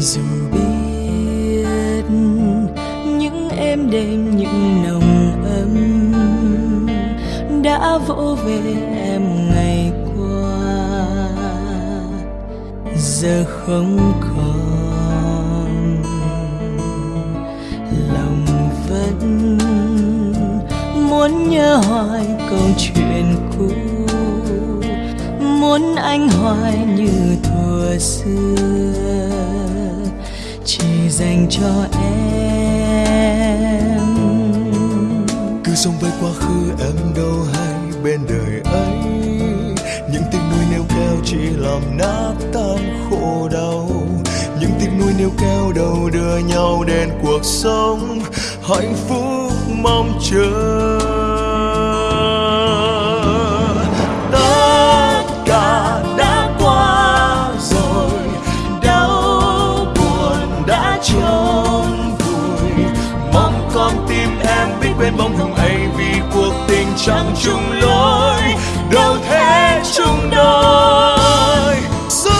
dù biết những êm đêm, những nồng ấm đã vỗ về em ngày qua. Giờ không còn, lòng vẫn muốn nhớ hoài câu chuyện cũ. Muốn anh hoài như thuở xưa dành cho em. Cứ sống với quá khứ em đâu hay bên đời ấy. Những tiếc nuối nêu cao chỉ làm nát tan khổ đau. Những tiếc nuối nêu cao đầu đưa nhau đến cuộc sống hạnh phúc mong chờ. Chẳng chung lối, đâu thế chung đôi. Giữ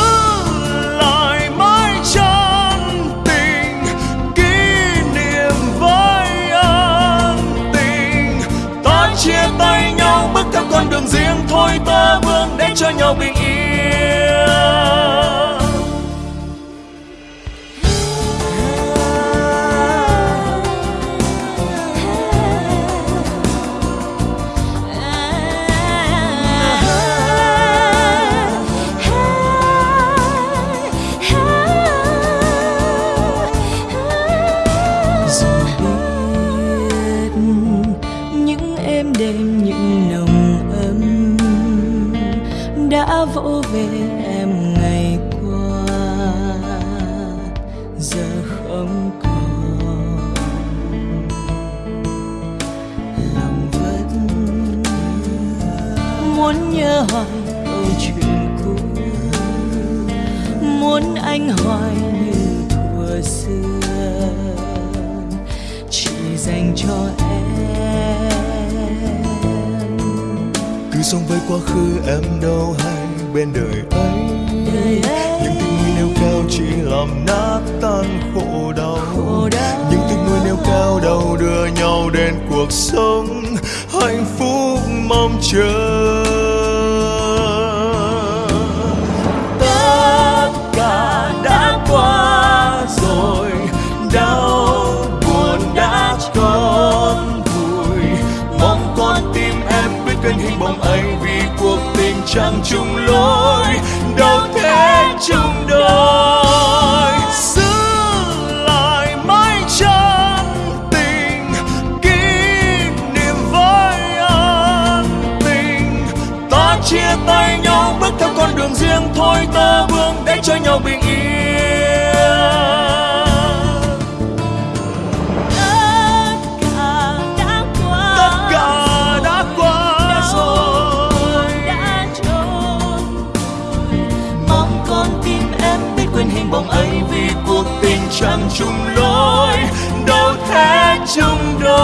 lại mãi chân tình, kỷ niệm với ân tình. Ta chia tay nhau, bước theo con đường riêng, thôi ta vương để cho nhau bình yên. Đã vỗ về em ngày qua. Giờ không còn. Lòng vẫn muốn nhớ hoài câu chuyện cũ. Muốn anh hoài như thuở xưa. Chỉ dành cho em. Cứ sống với quá khứ em đâu hay bên đời ấy. Những tình nuôi nêu cao chỉ làm nát tan khổ đau. Những tiếng nuôi nêu cao đầu đưa nhau đến cuộc sống hạnh phúc mong chờ. Tất cả đã qua rồi, đau buồn đã mong con tim em biết hình bóng anh vì chẳng chung lối, đâu thế chung đôi. Giữ lại mãi chân tình, kỷ niệm với an tình. Ta chia tay nhau, bước theo con đường riêng, thôi ta vương để cho nhau bình yên. Lòng ấy vì cuộc tình chẳng chung lối đâu thế chung đôi.